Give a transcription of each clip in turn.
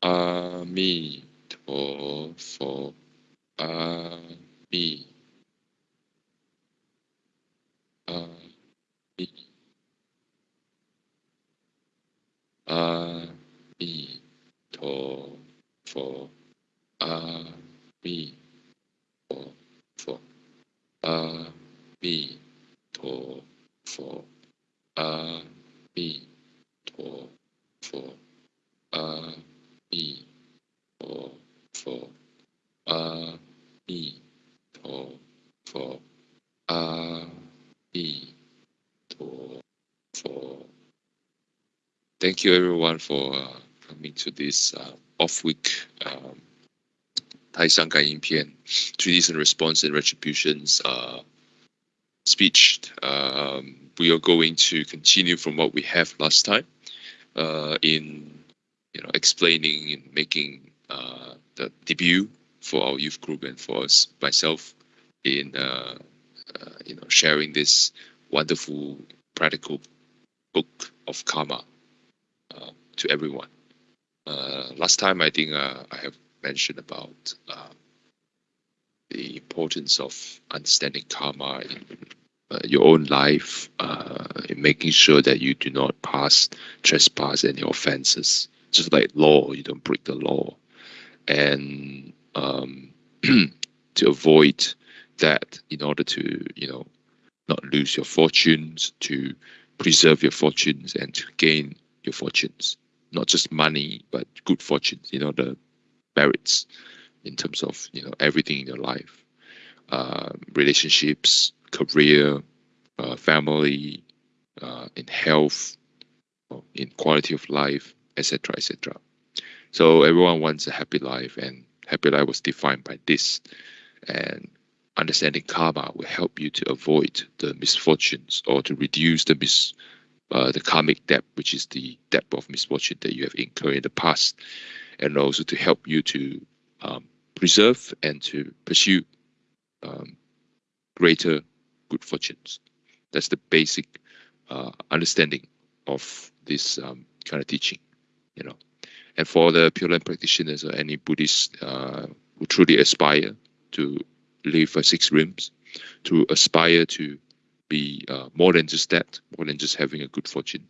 阿弥陀佛，阿弥，阿弥，阿弥陀佛，阿弥陀佛，阿弥陀佛，阿弥陀佛，阿 thank you everyone for uh, coming to this uh, off week um, Taishang Ganying Pian, Treatise and Response and Retributions uh, speech. Um, we are going to continue from what we have last time uh, in you know explaining and making uh, the debut for our youth group and for us myself in uh, you know sharing this wonderful practical book of karma to everyone. Uh, last time I think uh, I have mentioned about uh, the importance of understanding karma in uh, your own life, uh, in making sure that you do not pass, trespass any offenses. Just like law, you don't break the law. And um, to avoid that, in order to, you know, not lose your fortunes, to preserve your fortunes and to gain your fortunes. Not just money, but good fortunes, you know, the merits in terms of, you know, everything in your life. Uh, relationships, career, uh, family, uh, in health, in quality of life, etc., etc. So everyone wants a happy life, and happy life was defined by this. And understanding karma will help you to avoid the misfortunes or to reduce the mis uh, the karmic debt, which is the debt of misfortune that you have incurred in the past, and also to help you to um, preserve and to pursue um, greater good fortunes. That's the basic uh, understanding of this um, kind of teaching, you know. And for the Pure Land practitioners or any Buddhists uh, who truly aspire to live for six realms, to aspire to be uh, more than just that, more than just having a good fortune.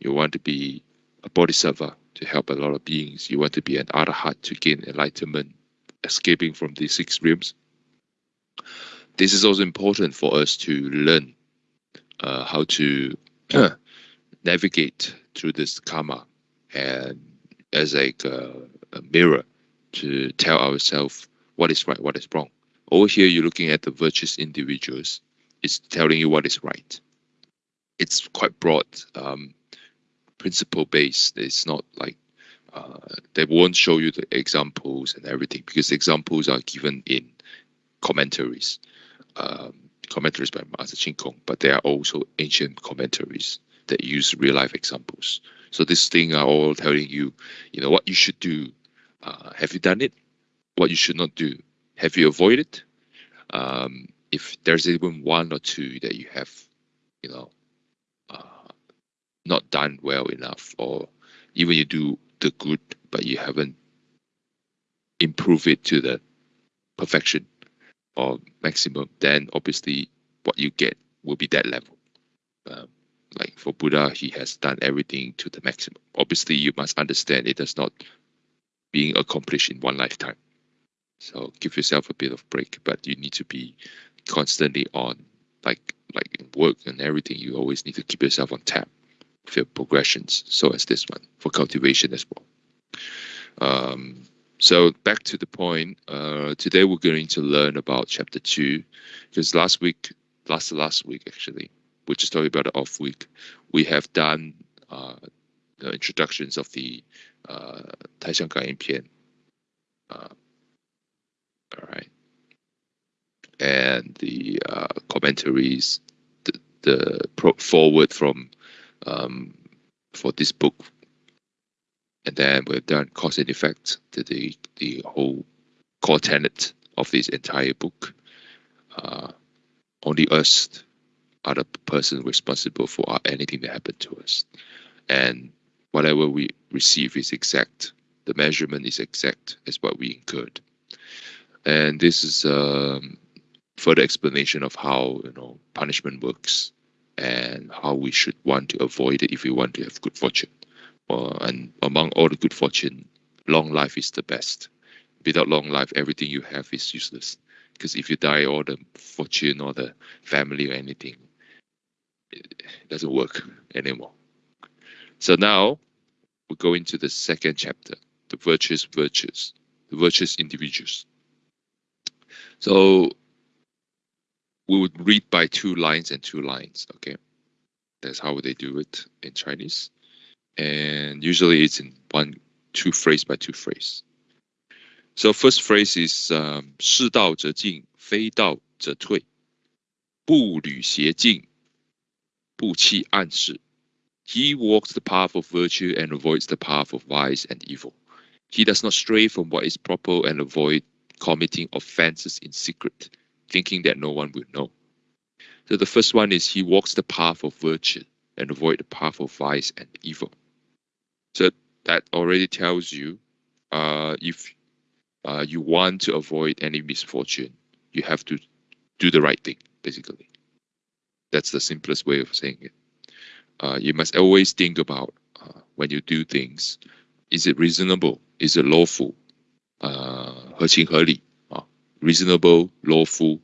You want to be a bodhisattva to help a lot of beings. You want to be an arhat to gain enlightenment, escaping from these six realms this is also important for us to learn uh, how to navigate through this karma and as like a, a, mirror to tell ourselves what is right, what is wrong. Over here, you're looking at the virtuous individuals. It's telling you what is right. It's quite broad, um, principle based. It's not like uh, they won't show you the examples and everything because examples are given in commentaries um, commentaries by Master Chin Kung, but there are also ancient commentaries that use real life examples. So this thing are all telling you, you know, what you should do. Uh, have you done it? What you should not do. Have you avoided? Um, if there's even one or two that you have, you know, uh, not done well enough, or even you do the good, but you haven't improved it to the perfection or maximum, then obviously what you get will be that level. Um, like for Buddha, he has done everything to the maximum. Obviously, you must understand it does not being accomplished in one lifetime. So give yourself a bit of break, but you need to be constantly on, like like in work and everything. You always need to keep yourself on tap for your progressions. So as this one for cultivation as well. Um, so back to the point. Uh, today we're going to learn about chapter two, because last week, last last week actually, we just talking about the off week. We have done uh, the introductions of the uh, Taishang Pian. Uh, all right, and the uh, commentaries, the, the forward from um, for this book and then we've done cause and effect to the the whole core tenet of this entire book. Uh, only us are the person responsible for anything that happened to us, and whatever we receive is exact the measurement is exact as what we incurred. And this is um, further explanation of how you know punishment works and how we should want to avoid it if we want to have good fortune. Uh, and among all the good fortune, long life is the best. Without long life, everything you have is useless. Because if you die, all the fortune or the family or anything, it doesn't work anymore. So now we go into the second chapter, the virtuous virtues, the virtuous individuals. So we would read by two lines and two lines. Okay, that's how they do it in Chinese, and usually it's in one two phrase by two phrase. So first phrase is um, 世道则进，非道则退，不履邪径，不欺暗室。He walks the path of virtue and avoids the path of vice and evil. He does not stray from what is proper and avoid committing offenses in secret thinking that no one will know. So the first one is he walks the path of virtue and avoid the path of vice and evil. So that already tells you uh, if uh, you want to avoid any misfortune, you have to do the right thing, basically. That's the simplest way of saying it. Uh, you must always think about uh, when you do things, is it reasonable? Is it lawful? Uh, 合情合理啊 ，reasonable, lawful,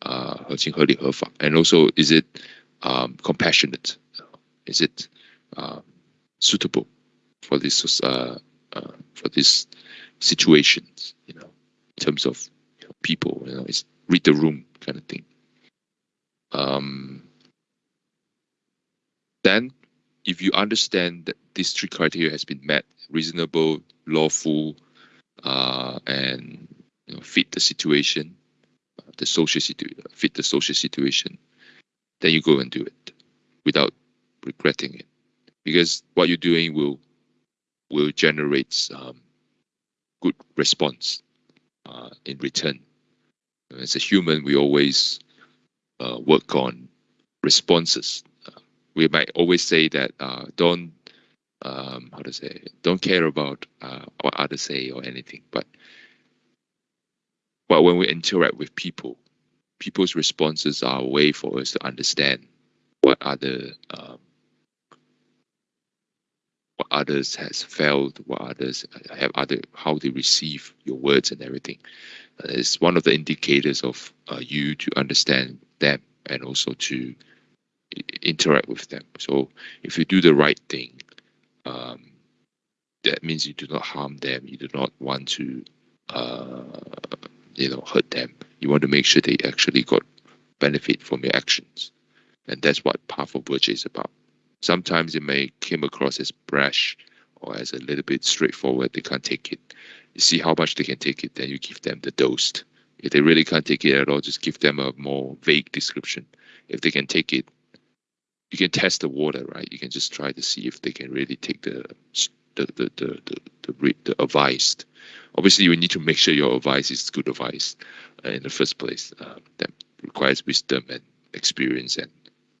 啊，合情合理合法，and also is it um, compassionate? Is it uh, suitable for this uh, uh, for this situations? You know, in terms of you know, people, you know, it's read the room kind of thing. Um, then, if you understand that these three criteria has been met, reasonable, lawful, uh, and you know, fit the situation, uh, the social situation, fit the social situation, then you go and do it without regretting it, because what you're doing will will generate um, good response uh, in return. As a human, we always uh, work on responses. Uh, we might always say that uh, don't um, how to say don't care about uh, what others say or anything, but but when we interact with people, people's responses are a way for us to understand what other um, what others has felt, what others have other how they receive your words and everything. Uh, it's one of the indicators of uh, you to understand them and also to interact with them. So if you do the right thing, um, that means you do not harm them. You do not want to, uh, you know, hurt them. You want to make sure they actually got benefit from your actions, and that's what powerful virtue is about. Sometimes it may come across as brash or as a little bit straightforward. They can't take it. You see how much they can take it, then you give them the dose. If they really can't take it at all, just give them a more vague description. If they can take it, you can test the water, right? You can just try to see if they can really take the the the the the, the, the advice. Obviously, you need to make sure your advice is good advice uh, in the first place. Uh, that requires wisdom and experience and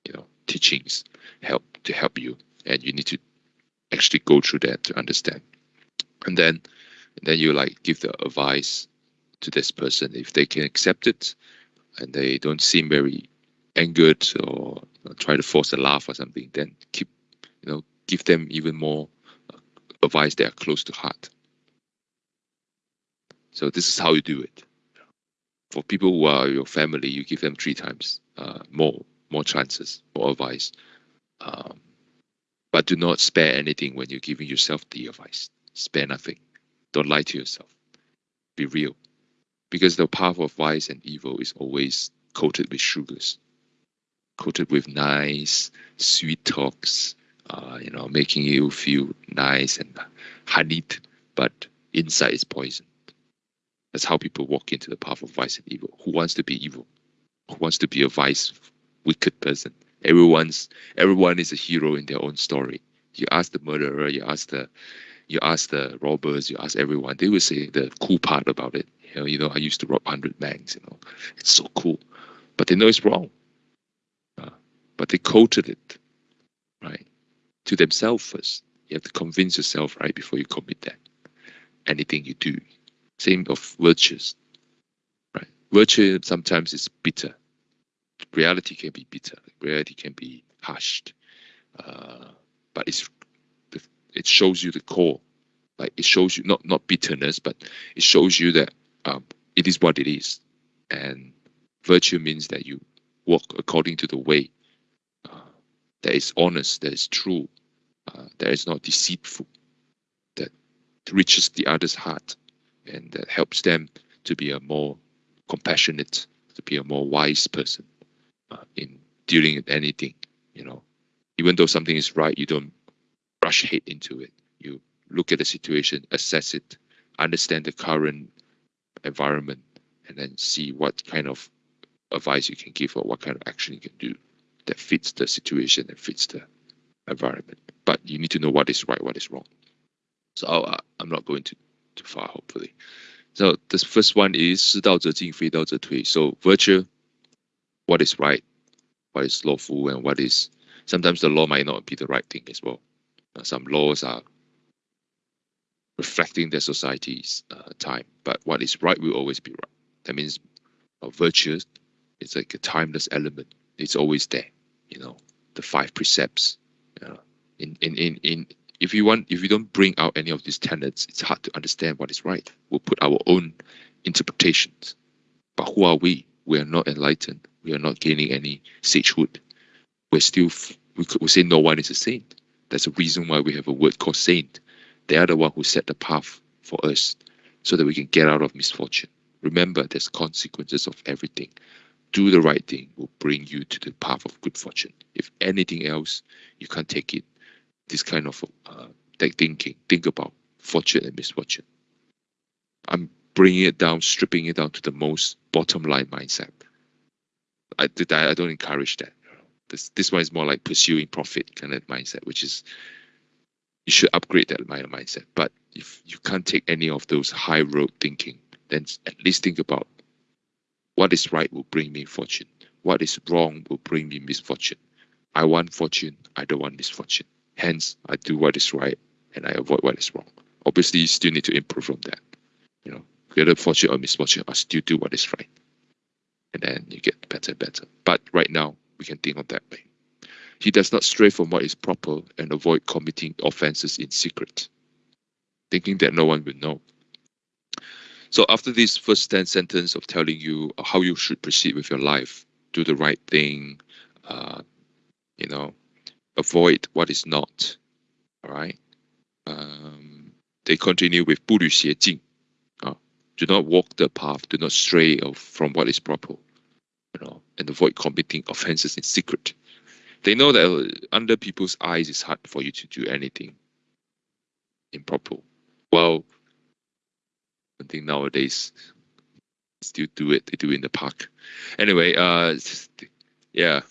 you know teachings help to help you, and you need to actually go through that to understand. And then, and then you like give the advice to this person if they can accept it, and they don't seem very angered or try to force a laugh or something. Then keep, you know, give them even more uh, advice that are close to heart. So this is how you do it. For people who are your family, you give them three times uh, more, more chances, more advice. Um, but do not spare anything when you're giving yourself the advice. Spare nothing. Don't lie to yourself. Be real. Because the path of vice and evil is always coated with sugars, coated with nice, sweet talks, uh, you know, making you feel nice and honeyed, but inside is poison. That's how people walk into the path of vice and evil. Who wants to be evil? Who wants to be a vice, wicked person? Everyone's everyone is a hero in their own story. You ask the murderer, you ask the you ask the robbers, you ask everyone, they will say the cool part about it. You know, you know, I used to rob hundred banks, you know. It's so cool. But they know it's wrong. Uh, but they quoted it, right? To themselves first. You have to convince yourself right before you commit that. anything you do. Same of virtues, right? Virtue sometimes is bitter. Reality can be bitter. Reality can be hushed, uh, but it's it shows you the core. Like it shows you not not bitterness, but it shows you that um, it is what it is, and virtue means that you walk according to the way uh, that is honest, that is true, uh, that is not deceitful, that reaches the other's heart, and that helps them to be a more compassionate, to be a more wise person uh, in dealing with anything. You know, even though something is right, you don't rush head into it. You look at the situation, assess it, understand the current environment, and then see what kind of advice you can give or what kind of action you can do that fits the situation and fits the environment. But you need to know what is right, what is wrong. So i am not going too, too far, hopefully. So the first one is 适道者进,非道者退. So virtue, what is right, what is lawful, and what is sometimes the law might not be the right thing as well. Uh, some laws are reflecting the society's uh, time, but what is right will always be right. That means uh, virtue it's like a timeless element. It's always there, you know, the five precepts. You know, in, in, in, in if you want if you don't bring out any of these tenets, it's hard to understand what is right. We'll put our own interpretations. But who are we? We are not enlightened. We are not gaining any sagehood. We're still we could we say no one is a saint. That's a reason why we have a word called saint. They are the one who set the path for us so that we can get out of misfortune. Remember, there's consequences of everything do the right thing will bring you to the path of good fortune. If anything else, you can't take it. This kind of uh, thinking, think about fortune and misfortune. I'm bringing it down, stripping it down to the most bottom line mindset. I, I don't encourage that. This this one is more like pursuing profit kind of mindset, which is you should upgrade that mindset. But if you can't take any of those high road thinking, then at least think about what is right will bring me fortune. What is wrong will bring me misfortune. I want fortune. I don't want misfortune. Hence, I do what is right and I avoid what is wrong. Obviously, you still need to improve from that. You know, whether fortune or misfortune, I still do what is right. And then you get better and better. But right now, we can think of that way. He does not stray from what is proper and avoid committing offenses in secret, thinking that no one will know. So after this first 10 sentence of telling you how you should proceed with your life, do the right thing, uh, you know, avoid what is not, all right? Um, they continue with 不履邪径, uh, do not walk the path, do not stray from what is proper, you know, and avoid committing offenses in secret. They know that under people's eyes, it's hard for you to do anything improper. Well, I think nowadays still do it. They do it in the park. Anyway, uh, yeah.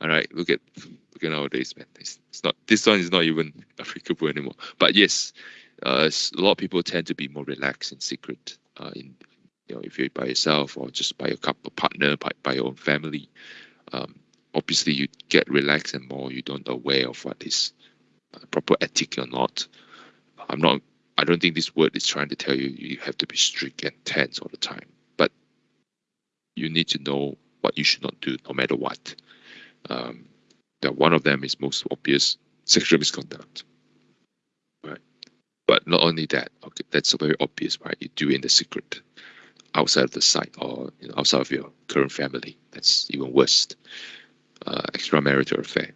All right. Look at nowadays, man. It's, it's not this one is not even applicable anymore. But yes, uh, a lot of people tend to be more relaxed in secret. Uh, in you know, if you're by yourself or just by a couple partner, by, by your own family, um, obviously you get relaxed and more. You don't aware of what is uh, proper ethic or not. I'm not I don't think this word is trying to tell you you have to be strict and tense all the time, but you need to know what you should not do no matter what. Um, that one of them is most obvious sexual misconduct, right? But not only that, okay, that's very obvious, right? You do it in the secret, outside of the site or you know, outside of your current family. That's even worse. Uh, extramarital affair,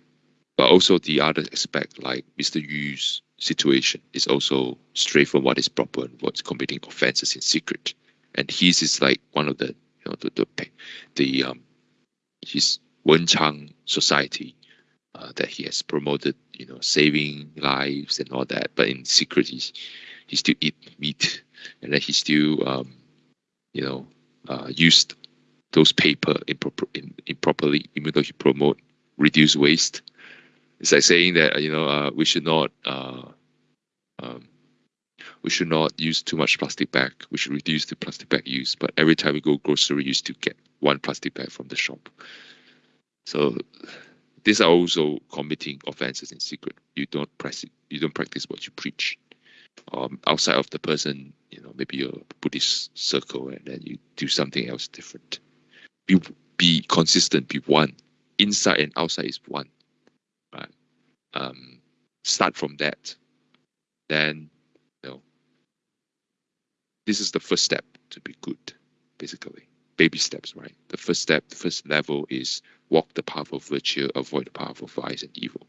but also the other aspect, like Mr. Yu's situation is also straight from what is proper and what's committing offenses in secret. And his is like one of the you know the the, the um his Wenchang society uh, that he has promoted, you know, saving lives and all that. But in secret, he's he still eat meat, and then he still um, you know uh, used those paper improper, in, improperly, even though he promote reduce waste it's like saying that you know uh, we should not uh, um, we should not use too much plastic bag. We should reduce the plastic bag use. But every time we go grocery, you still get one plastic bag from the shop. So these are also committing offenses in secret. You don't practice you don't practice what you preach. or outside of the person, you know, maybe your Buddhist circle, and then you do something else different. Be be consistent. Be one. Inside and outside is one. Right. Um, start from that. Then, you know, this is the first step to be good, basically. Baby steps, right? The first step, the first level is walk the path of virtue, avoid the path of vice and evil.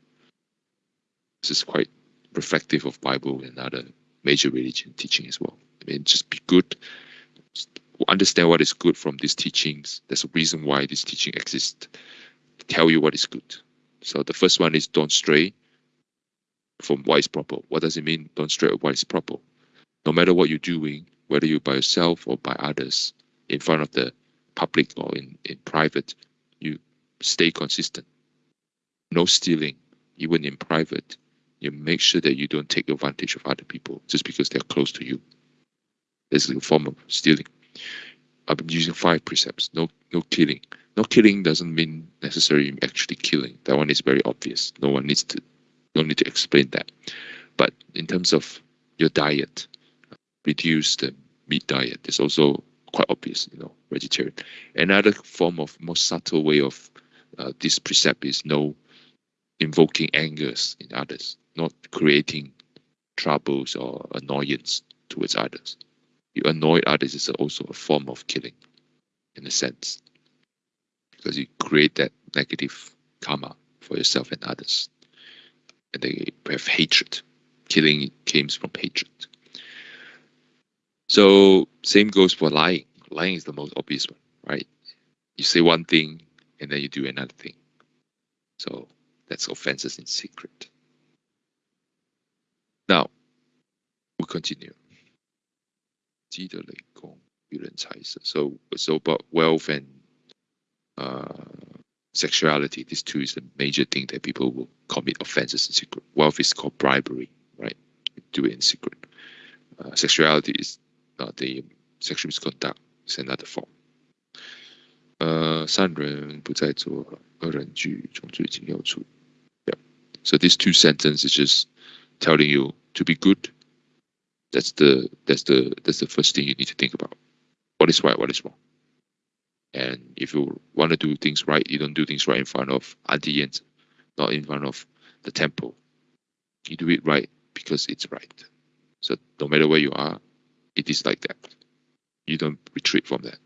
This is quite reflective of Bible and other major religion teaching as well. I mean, just be good, understand what is good from these teachings. There's a reason why this teaching exists. Tell you what is good. So the first one is don't stray from what is proper. What does it mean? Don't stray from what is proper. No matter what you're doing, whether you're by yourself or by others, in front of the public or in, in private, you stay consistent. No stealing, even in private. You make sure that you don't take advantage of other people just because they're close to you. This is a form of stealing. Uh, I've been using five precepts. No, no killing. No killing doesn't mean necessarily actually killing. That one is very obvious. No one needs to, no need to explain that. But in terms of your diet, uh, reduce the meat diet. It's also quite obvious, you know, vegetarian. Another form of more subtle way of uh, this precept is no invoking angers in others, not creating troubles or annoyance towards others. You annoy others is also a form of killing, in a sense, because you create that negative karma for yourself and others, and they have hatred. Killing comes from hatred. So same goes for lying. Lying is the most obvious one, right? You say one thing and then you do another thing. So that's offenses in secret. Now, we'll continue. So it's about wealth and uh, sexuality. These two is the major thing that people will commit offenses in secret. Wealth is called bribery, right? Do it in secret. Uh, sexuality is uh, the sexual misconduct is another form. Uh, so these two sentences is just telling you to be good. That's the that's the that's the first thing you need to think about. What is right? What is wrong? And if you want to do things right, you don't do things right in front of Auntie not in front of the temple. You do it right because it's right. So no matter where you are, it is like that. You don't retreat from that.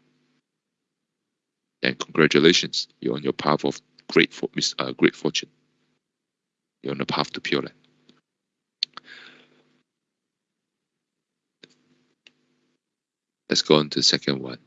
And congratulations, you're on your path of great, for, uh, great fortune. You're on the path to Pure Land. Let's go on to the second one.